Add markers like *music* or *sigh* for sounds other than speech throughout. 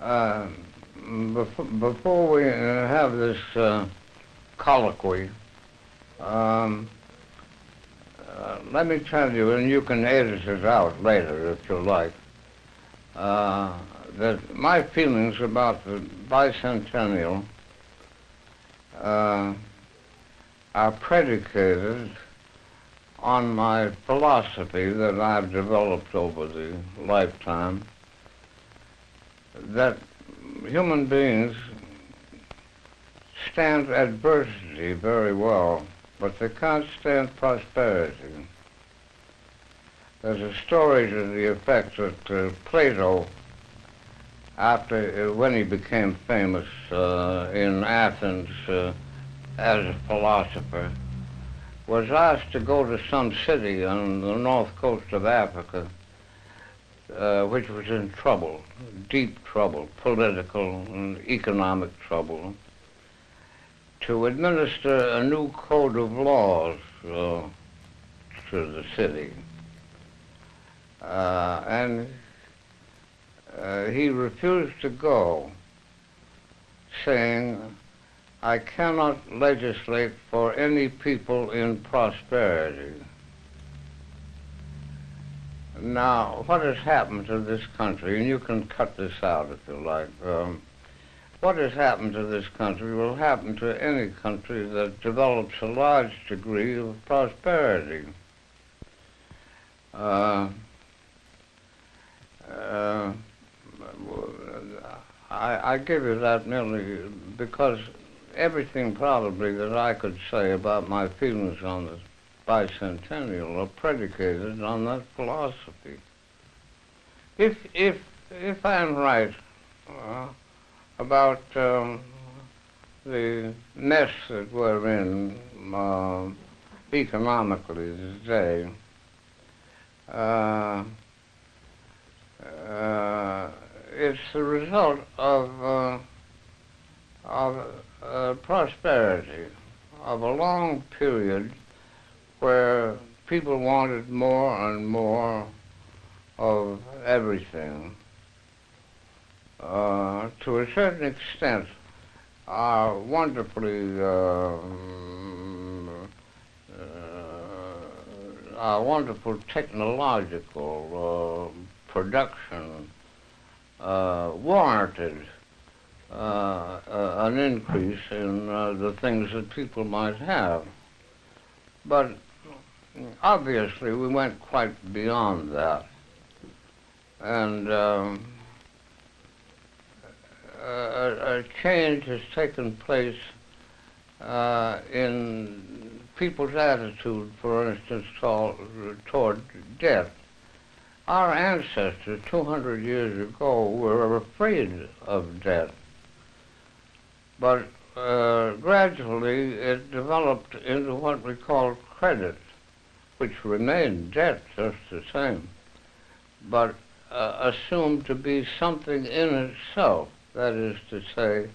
Uh, before, before we uh, have this uh, colloquy, um, uh, let me tell you, and you can edit it out later if you like, uh, that my feelings about the bicentennial are predicated on my philosophy that I've developed over the lifetime that human beings stand adversity very well, but they can't stand prosperity. There's a story to the effect that uh, Plato, after uh, when he became famous uh, in Athens uh, as a philosopher, was asked to go to some city on the north coast of Africa, uh, which was in trouble, deep trouble, political and economic trouble, to administer a new code of laws uh, to the city. Uh, and uh, he refused to go, saying, I cannot legislate for any people in prosperity. Now, what has happened to this country, and you can cut this out if you like, um, what has happened to this country will happen to any country that develops a large degree of prosperity. Uh, uh, I, I give you that merely because everything probably that I could say about my feelings on the bicentennial are predicated on that philosophy. If if if I'm right uh, about um, the mess that we're in uh, economically today, uh, uh it's the result of uh, of uh, prosperity of a long period where people wanted more and more of everything. Uh, to a certain extent, our wonderfully uh, uh, our wonderful technological uh, production uh, warranted uh, uh, an increase in uh, the things that people might have. But obviously, we went quite beyond that. And um, a, a, change has taken place uh, in people's attitude, for instance, toward, death. Our ancestors 200 years ago were afraid of death. But uh, gradually it developed into what we call credit, which remained debt just the same, but uh, assumed to be something in itself. That is to say,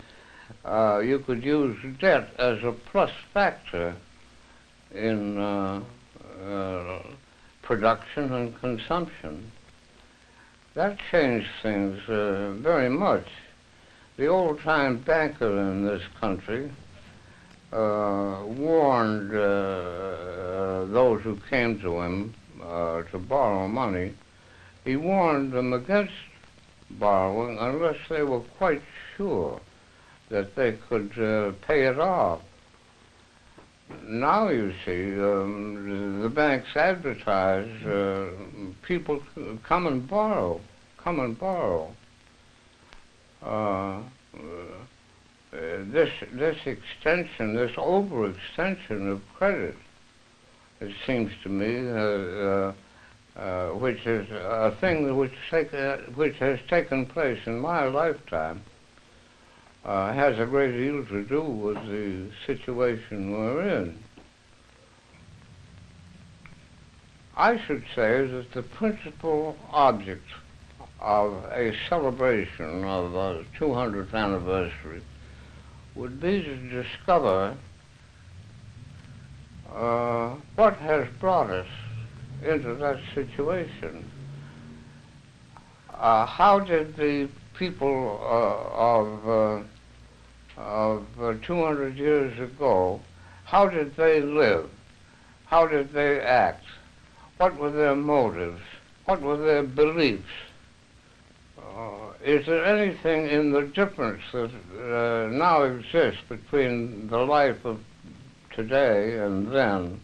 uh, you could use debt as a plus factor in uh, uh, production and consumption. That changed things uh, very much the old-time banker in this country uh, warned those who came to him uh, to borrow money. He warned them against borrowing unless they were quite sure that they could uh, pay it off. Now you see, um, the banks advertise uh, people come and borrow, come and borrow. Uh, this this extension, this overextension of credit, it seems to me, uh, uh, which is a thing which, take, which has taken place in my lifetime, has a great deal to do with the situation we're in. I should say that the principal object of a celebration of the 200th anniversary would be to discover uh, what has brought us into that situation. Uh, how did the people uh, of uh, of uh, 200 years ago, how did they live? How did they act? What were their motives? What were their beliefs? Uh, is there anything in the difference that now exists between the life of today and then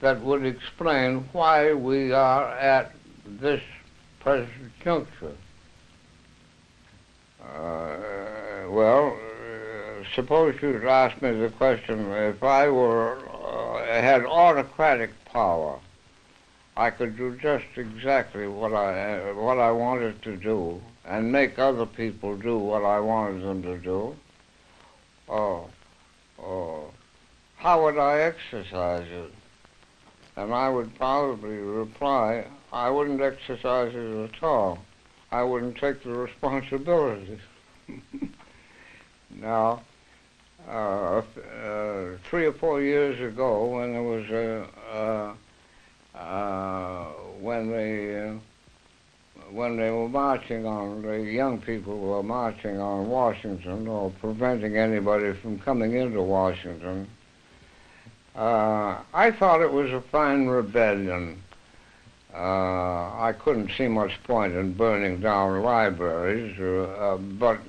that would explain why we are at this present juncture? Uh, well, uh, suppose you'd asked me the question if I were uh, had autocratic power, I could do just exactly what I what I wanted to do and make other people do what I wanted them to do. Oh, oh, how would I exercise it? And I would probably reply, I wouldn't exercise it at all. I wouldn't take the responsibility. *laughs* now, uh, uh, three or four years ago, when there was a, uh, when they uh, when they were marching on, the young people were marching on Washington or preventing anybody from coming into Washington, uh, I thought it was a fine rebellion. Uh, I couldn't see much point in burning down libraries, uh, uh but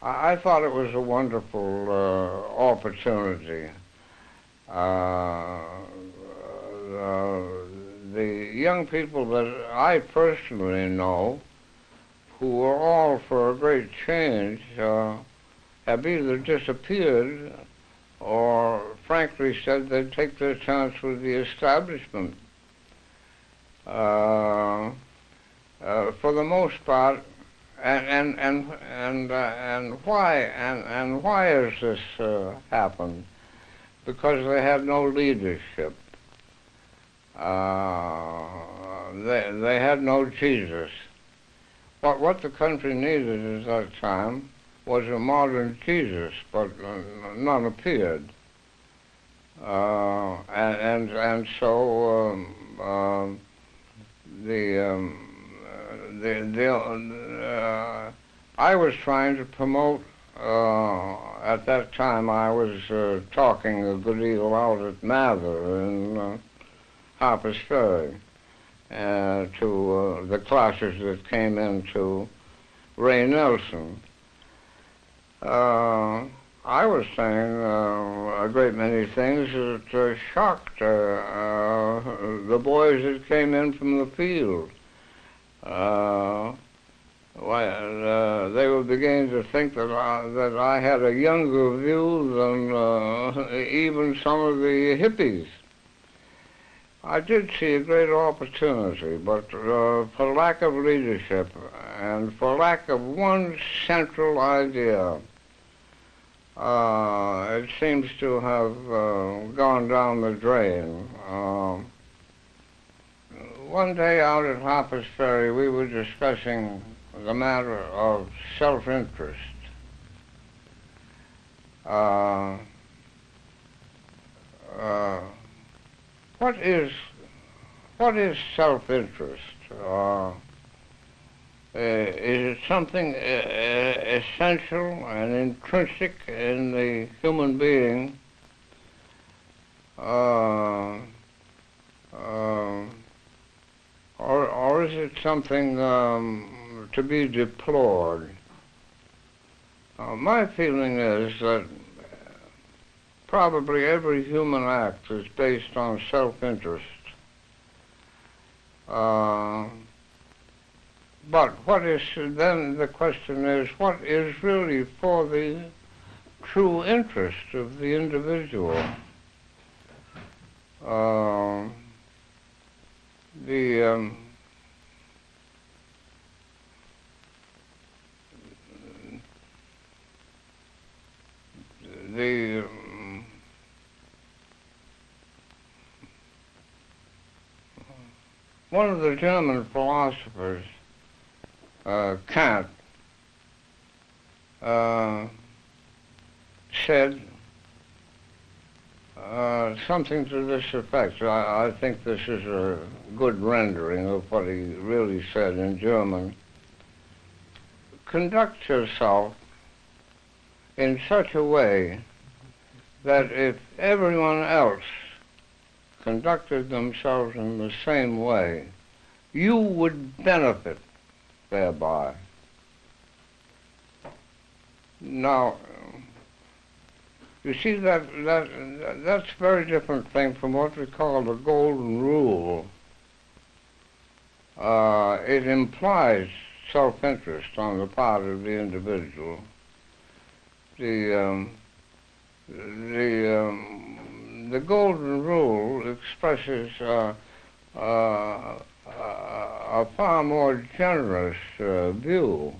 I, I, thought it was a wonderful uh, opportunity. Uh, the young people that I personally know, who were all for a great change, have either disappeared or frankly said they'd take their chance with the establishment. Uh, uh, for the most part, and and and and uh, and why and and why has this uh, happened? Because they had no leadership. Uh, they they had no Jesus. What what the country needed at that time was a modern Jesus, but none appeared. Uh, and, and and so um, uh, the um, the, the uh, I was trying to promote. Uh, at that time, I was uh, talking a good deal out at Mather in uh, Harper's Ferry to the classes that came into Ray Nelson. Uh, I was saying uh, a great many things that uh, shocked uh, uh, the boys that came in from the field. Well, they were beginning to think that I, that I had a younger view than even some of the hippies. I did see a great opportunity, but uh, for lack of leadership and for lack of one central idea, it seems to have uh, gone down the drain. Uh, one day out at Harper's Ferry, we were discussing the matter of self-interest. Uh, uh, what is what is self-interest? Uh, uh, is it something uh, uh, essential and intrinsic in the human being? Uh, uh, or, or is it something um, to be deplored? Uh, my feeling is that probably every human act is based on self-interest. But what is then the question is what is really for the true interest of the individual? Uh, the um, the um, one of the German philosophers uh, Kant uh, said uh, something to this effect. I, I, think this is a good rendering of what he really said in German. conduct yourself in such a way that if everyone else conducted themselves in the same way, you would benefit thereby. Now, you see that that that's a very different thing from what we call the golden rule. Uh, it implies self-interest on the part of the individual. The um, the um, the golden rule expresses uh, uh, a far more generous uh, view.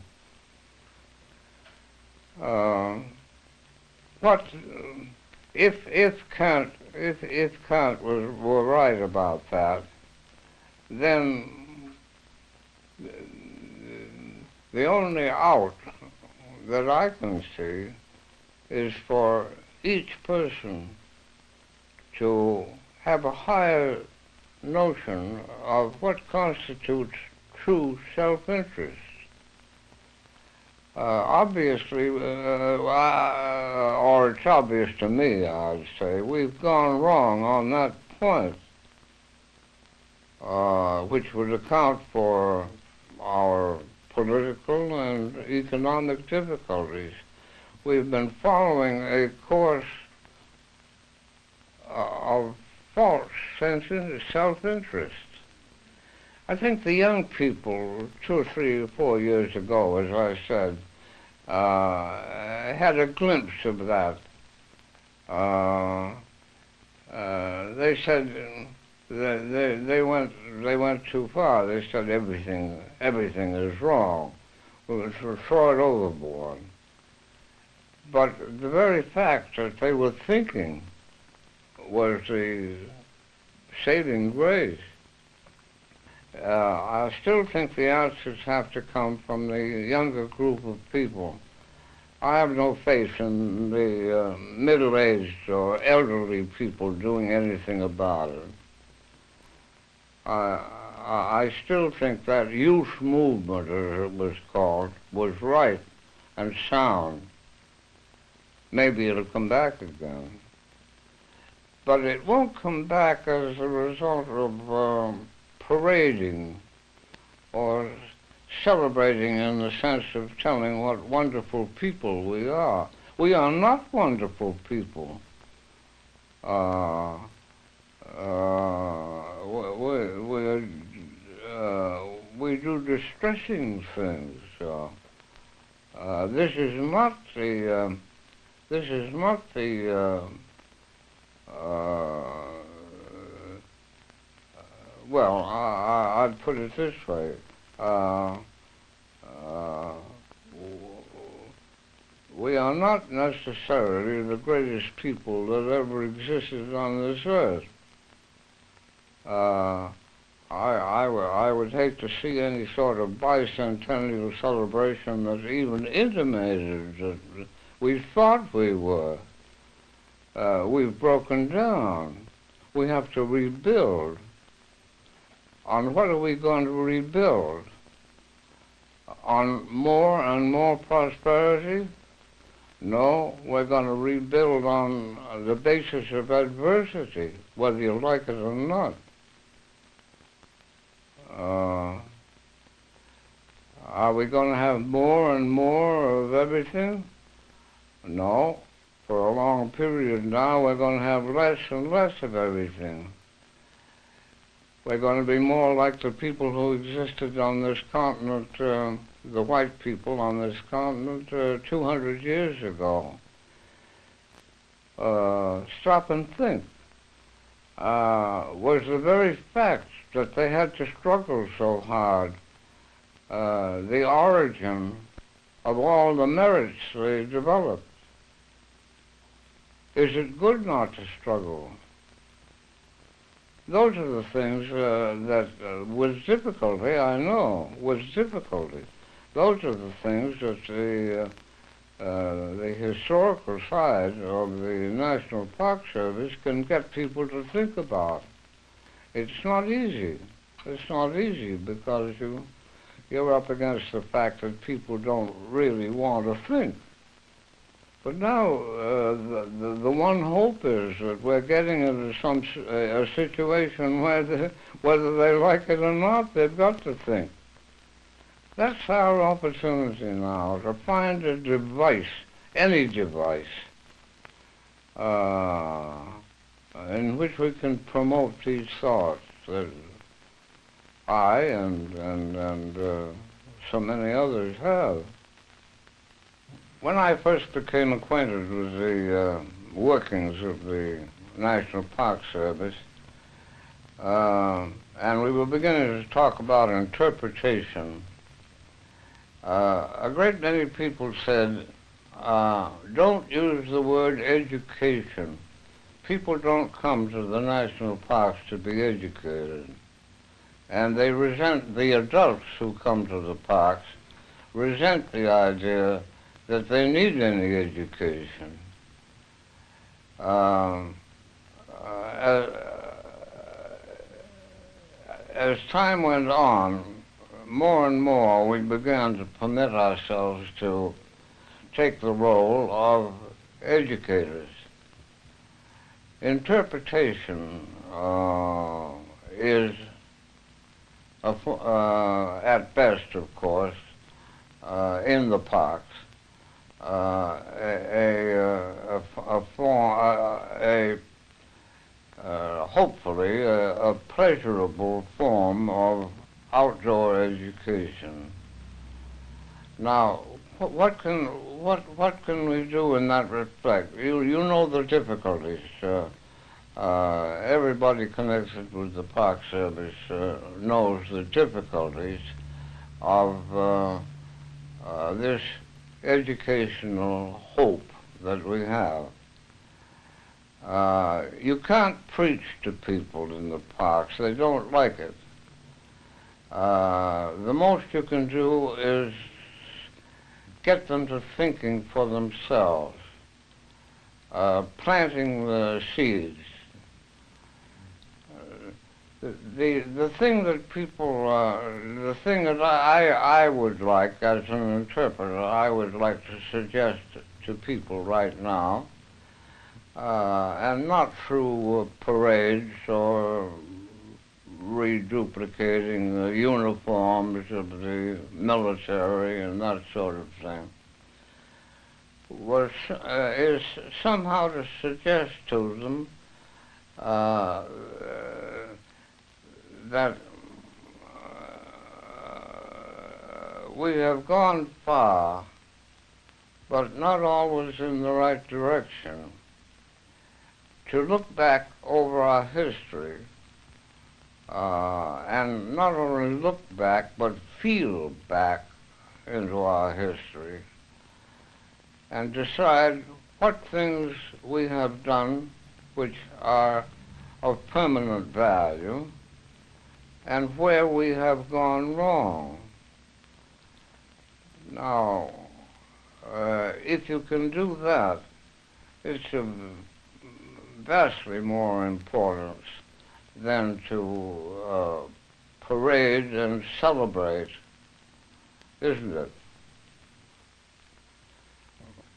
Uh, what if if Kant if if Kant was were right about that, then the only out that I can see is for each person to have a higher notion of what constitutes true self-interest. Uh, obviously, uh, uh, or it's obvious to me, I'd say, we've gone wrong on that point, uh, which would account for our political and economic difficulties. We've been following a course uh, of false sense of self-interest. I think the young people, two or three or four years ago, as I said, uh, had a glimpse of that. Uh, uh, they said they, they, they went they went too far. They said everything everything is wrong. We would throw it overboard. But the very fact that they were thinking was the saving grace. Uh, I still think the answers have to come from the younger group of people. I have no faith in the uh, middle-aged or elderly people doing anything about it. I, I still think that youth movement, as it was called, was right and sound. Maybe it'll come back again. But it won't come back as a result of um, parading or celebrating in the sense of telling what wonderful people we are. We are not wonderful people. Uh, uh, we, we, uh, we do distressing things. Uh, this is not the um, this is not the uh, uh, well, I, would put it this way. Uh, uh, we are not necessarily the greatest people that ever existed on this earth. Uh, I, I, I would hate to see any sort of bicentennial celebration that even intimated that we thought we were. Uh, we've broken down. We have to rebuild. On what are we going to rebuild? On more and more prosperity? No, we're going to rebuild on the basis of adversity, whether you like it or not. Uh, are we going to have more and more of everything? No. For a long period now, we're going to have less and less of everything. We're going to be more like the people who existed on this continent, uh, the white people on this continent uh, 200 years ago. Uh, stop and think. Uh, was the very fact that they had to struggle so hard uh, the origin of all the merits they developed? Is it good not to struggle? Those are the things uh, that, uh, with difficulty, I know, with difficulty, those are the things that the, uh, uh, the historical side of the National Park Service can get people to think about. It's not easy. It's not easy because you, you're up against the fact that people don't really want to think. But now, uh, the, the, the one hope is that we're getting into some a situation where the, whether they like it or not, they've got to think. That's our opportunity now to find a device, any device, uh, in which we can promote these thoughts that I and and and uh, so many others have. When I first became acquainted with the uh, workings of the National Park Service, uh, and we were beginning to talk about interpretation, uh, a great many people said, uh, don't use the word education. People don't come to the national parks to be educated. And they resent, the adults who come to the parks resent the idea that they need any education. Um, uh, as, as time went on, more and more we began to permit ourselves to take the role of educators. Interpretation uh, is, a, uh, at best, of course, uh, in the parks, uh, a, a, a, form, a, uh, hopefully a, a pleasurable form of outdoor education. Now, what can what what can we do in that respect? You you know the difficulties. Uh, uh, everybody connected with the Park Service uh, knows the difficulties of uh, uh, this educational hope that we have. Uh, you can't preach to people in the parks. They don't like it. Uh, the most you can do is get them to thinking for themselves, uh, planting the seeds. The the thing that people uh, the thing that I I would like as an interpreter I would like to suggest to people right now, uh, and not through parades or reduplicating the uniforms of the military and that sort of thing was uh, is somehow to suggest to them uh, that uh, we have gone far, but not always in the right direction. To look back over our history uh, and not only look back, but feel back into our history and decide what things we have done which are of permanent value and where we have gone wrong. Now, uh, if you can do that, it's of vastly more importance than to uh, parade and celebrate, isn't it?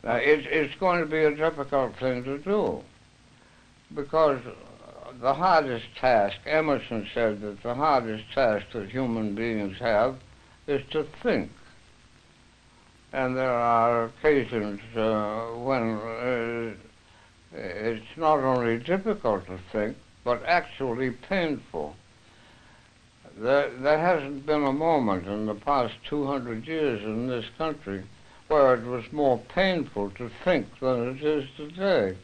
Now, it, it's going to be a difficult thing to do because the hardest task, Emerson said that the hardest task that human beings have is to think. And there are occasions uh, when uh, it's not only difficult to think, but actually painful. There, there hasn't been a moment in the past 200 years in this country where it was more painful to think than it is today.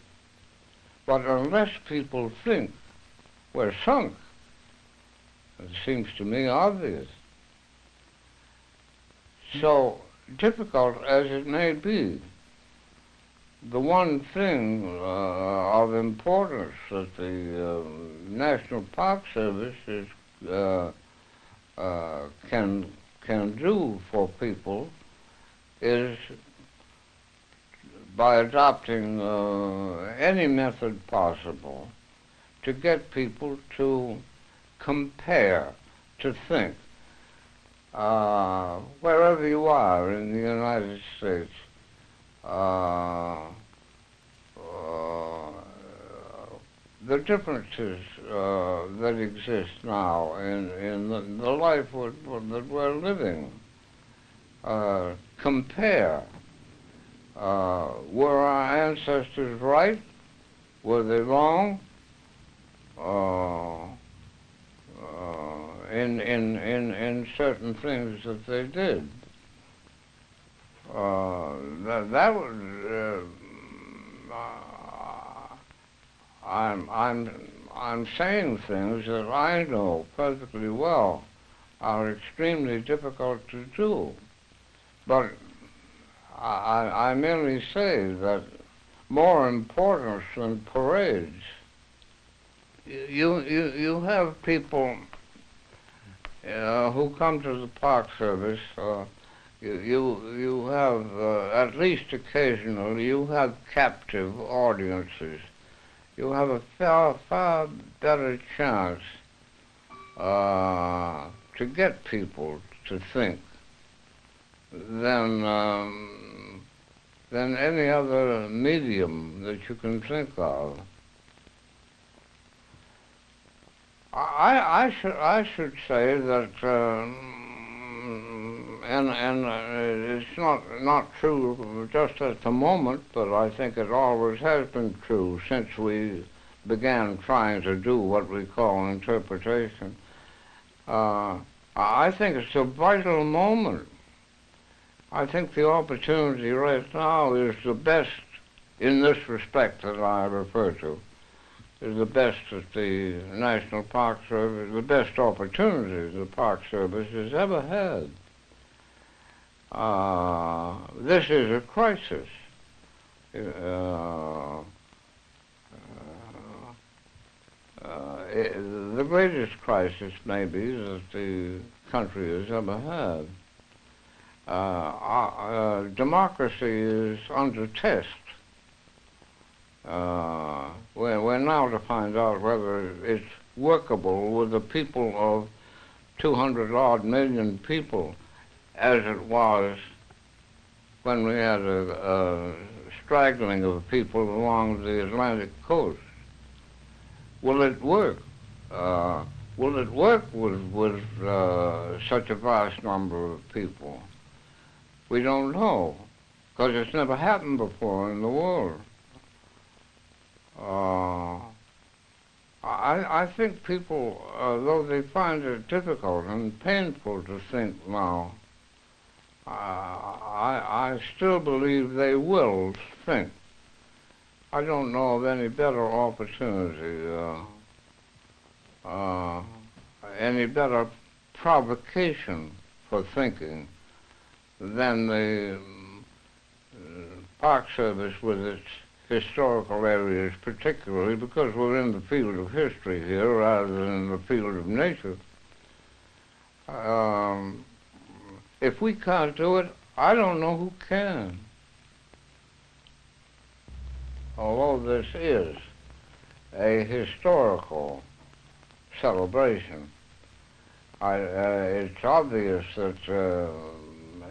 But unless people think, we're sunk. It seems to me obvious. So difficult as it may be, the one thing uh, of importance that the uh, National Park Service is, uh, uh, can can do for people is by adopting uh, any method possible to get people to compare, to think. uh, wherever you are in the United States, uh, uh, the differences uh, that exist now in, in the, the life that we're living. Uh, compare. Uh, were our ancestors right? Were they wrong? Uh, uh, in, in, in, in certain things that they did. Uh, that, that was, I'm, I'm, I'm saying things that I know perfectly well are extremely difficult to do. But I, I merely say that more important than parades, you, you, you have people uh, who come to the Park Service, uh, you, you, you have, uh, at least occasionally, you have captive audiences. You have a far, far better chance uh, to get people to think than um, than any other medium that you can think of. I, I should I should say that, um, and and uh, it's not not true just at the moment, but I think it always has been true since we began trying to do what we call interpretation. Uh, I think it's a vital moment. I think the opportunity right now is the best in this respect that I refer to is the best that the National Park Service, the best opportunity the Park Service has ever had. Uh, this is a crisis. Uh, uh, uh the greatest crisis, maybe, that the country has ever had. Uh, uh, democracy is under test uh, we're, we're now to find out whether it's workable with the people of 200 odd million people as it was when we had a, a straggling of people along the Atlantic coast. Will it work? Uh, will it work with, with uh, such a vast number of people? We don't know, because it's never happened before in the world. Uh, I, I think people, uh, though they find it difficult and painful to think now, uh, I, I still believe they will think. I don't know of any better opportunity, uh, uh, any better provocation for thinking than the uh, Park Service with its historical areas, particularly because we're in the field of history here rather than the field of nature. Um, if we can't do it, I don't know who can. Although this is a historical celebration, I, uh, it's obvious that uh,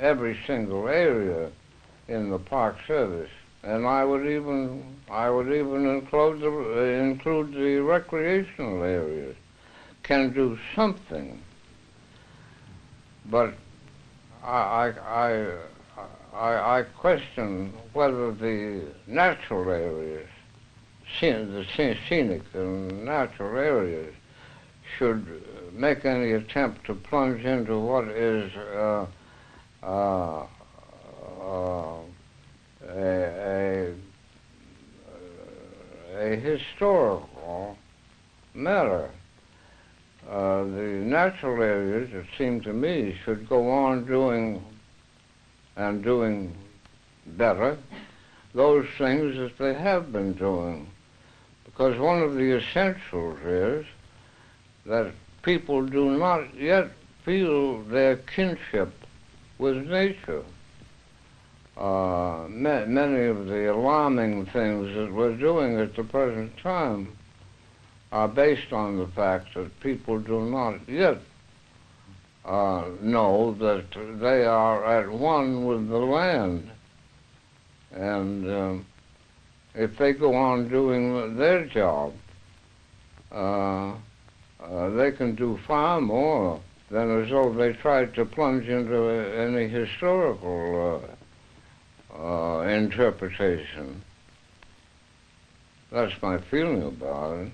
every single area in the Park Service and I would even I would even include the include the recreational areas can do something. But I I I, I question whether the natural areas, the scenic and natural areas, should make any attempt to plunge into what is uh, uh, uh, a, a, a historical matter. Uh, the natural areas, it seemed to me, should go on doing and doing better those things that they have been doing. Because one of the essentials is that people do not yet feel their kinship with nature uh, ma- many of the alarming things that we're doing at the present time are based on the fact that people do not yet uh, know that they are at one with the land. And um, if they go on doing their job, uh, uh, they can do far more than as though they tried to plunge into any historical uh, uh, interpretation. That's my feeling about it.